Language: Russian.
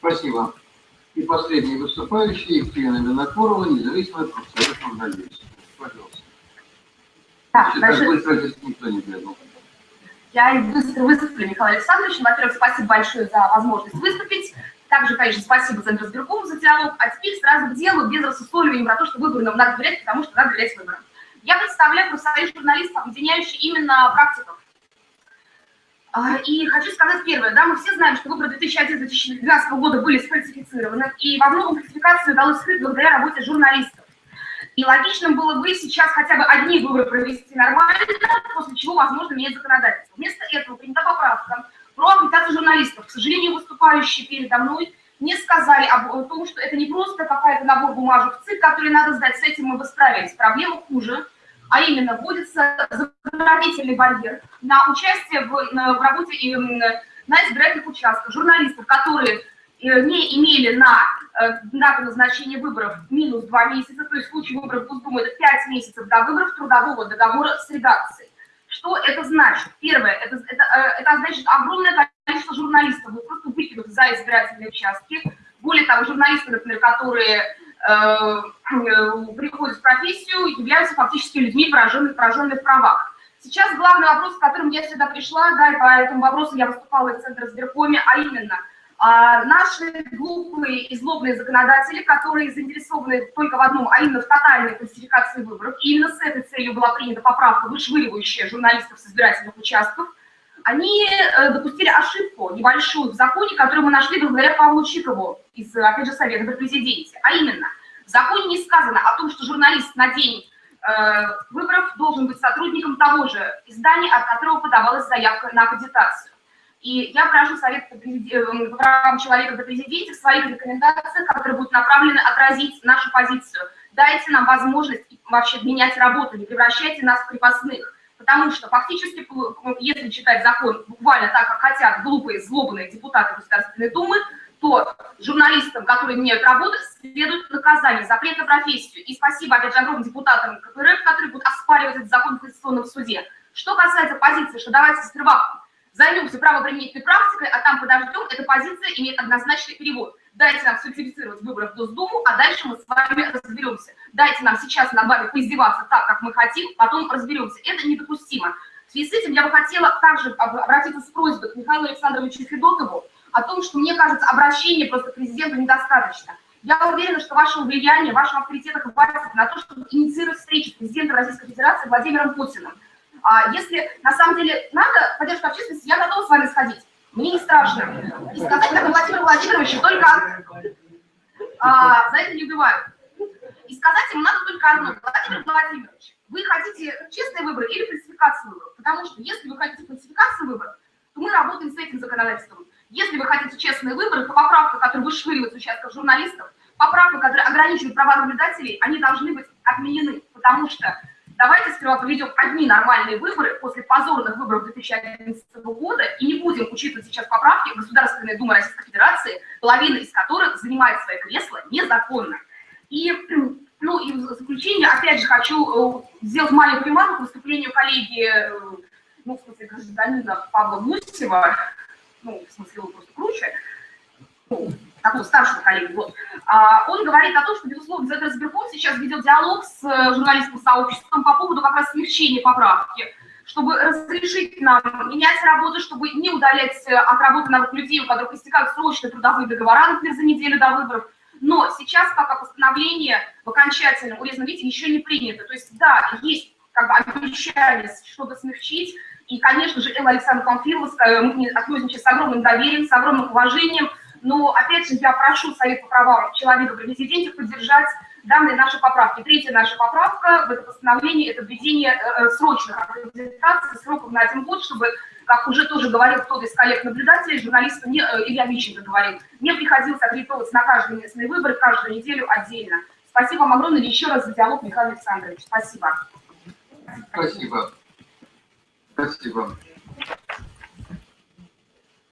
Спасибо. И последний выступающий Екатерина Винокурова, независимая профсоюз журналистов. Пожалуйста. Да, быстро здесь никто не бегал. Я быстро выступлю, Михаил Александрович. Во-первых, спасибо большое за возможность выступить. Также, конечно, спасибо Центру сберкому за диалог. А теперь сразу к делу, без рассусоливания про то, что выборам надо доверять, потому что надо доверять выборам. Я представляю профсоюз журналистов, объединяющий именно практиков. А, и хочу сказать первое, да, мы все знаем, что выборы 2011-2012 года были сфальсифицированы, и во многом фальсификацию удалось скрыть благодаря работе журналистов. И логичным было бы сейчас хотя бы одни выборы провести нормально, после чего, возможно, менять законодательство. Вместо этого принята поправка про агитацию журналистов. К сожалению, выступающие передо мной не сказали об том, что это не просто какая-то набор бумажек в ЦИК, который надо сдать, с этим мы бы справились. Проблема хуже, а именно вводится законодательный барьер на участие в, в работе на избирательных участках журналистов, которые э, не имели на э, дату назначения выборов минус 2 месяца, то есть в случае выборов Госдумы это 5 месяцев до выборов трудового договора с редакцией. Что это значит? Первое, это, это, э, это значит огромное количество журналистов вы просто выкинут за избирательные участки. Более того, журналисты, например, которые э, э, приходят в профессию, являются фактически людьми, пораженными, пораженными в правах. Сейчас главный вопрос, с которым я сюда пришла, да, и по этому вопросу я выступала в Центре сберкоме, а именно – а наши глупые и злобные законодатели, которые заинтересованы только в одном, а именно в тотальной классификации выборов, и именно с этой целью была принята поправка, вышвыривающая журналистов с избирательных участков, они э, допустили ошибку небольшую в законе, которую мы нашли благодаря Павлу Чикову из, опять же, Совета при президенте. А именно, в законе не сказано о том, что журналист на день выборов должен быть сотрудником того же издания, от которого подавалась заявка на аккредитацию. И я прошу Совет по э, правам человека до президента в своих рекомендациях, которые будут направлены отразить нашу позицию. Дайте нам возможность вообще менять работу, не превращайте нас в крепостных. Потому что фактически, если читать закон буквально так, как хотят глупые, злобные депутаты Государственной Думы, то журналистам, которые меняют работу, следует наказание, запрет на профессию. И спасибо, опять же, огромным депутатам КПРФ, которые будут оспаривать этот закон в Конституционном суде. Что касается позиции, что давайте сперва Займемся правоприменительной практикой, а там подождем, эта позиция имеет однозначный перевод. Дайте нам сфальсифицировать выборы в Госдуму, а дальше мы с вами разберемся. Дайте нам сейчас над вами поиздеваться так, как мы хотим, потом разберемся. Это недопустимо. В связи с этим я бы хотела также обратиться с просьбой к Михаилу Александровичу Федотову о том, что, мне кажется, обращение просто к президенту недостаточно. Я уверена, что вашего влияния, вашего авторитета хватит на то, чтобы инициировать встречу с президентом Российской Федерации Владимиром Путиным. А если на самом деле надо поддержка общественности, я готова с вами сходить. Мне не страшно. И сказать это Владимиру Владимировичу только а, за это не убивают. И сказать ему надо только одно. Владимир Владимирович, вы хотите честные выборы или фальсификацию выборов? Потому что если вы хотите фальсификацию выборов, то мы работаем с этим законодательством. Если вы хотите честные выборы, то поправка, которая вышвыривает с участков журналистов, поправка, которая ограничивает права наблюдателей, они должны быть отменены, потому что давайте сперва проведем одни нормальные выборы после позорных выборов 2011 года и не будем учитывать сейчас поправки Государственной Думы Российской Федерации, половина из которых занимает свои кресла незаконно. И, ну, и в заключение, опять же, хочу э, сделать маленькую ремарку к выступлению коллеги, э, ну, в смысле, гражданина Павла Гусева, ну, в смысле, он просто круче, ну, такого старшего коллеги, вот, а, он говорит о том, что, безусловно, Центр Сберком сейчас ведет диалог с э, журналистским сообществом по поводу как раз смягчения поправки, чтобы разрешить нам менять работу, чтобы не удалять э, от работы новых людей, у которых истекают срочные трудовые договора, например, за неделю до выборов. Но сейчас пока постановление в окончательном урезанном виде еще не принято. То есть, да, есть как бы обещание что-то смягчить, и, конечно же, Элла Александровна Памфилова, мы к ней относимся с огромным доверием, с огромным уважением, но, опять же, я прошу Совет по правам человека при президенте поддержать данные наши поправки. Третья наша поправка в это постановление – это введение э, э, срочных аккредитаций сроком на один год, чтобы, как уже тоже говорил кто-то из коллег-наблюдателей, журналисту не, э, Илья Мищенко говорил, не приходилось аккредитоваться на каждые местные выборы, каждую неделю отдельно. Спасибо вам огромное еще раз за диалог, Михаил Александрович. Спасибо. Спасибо. Спасибо.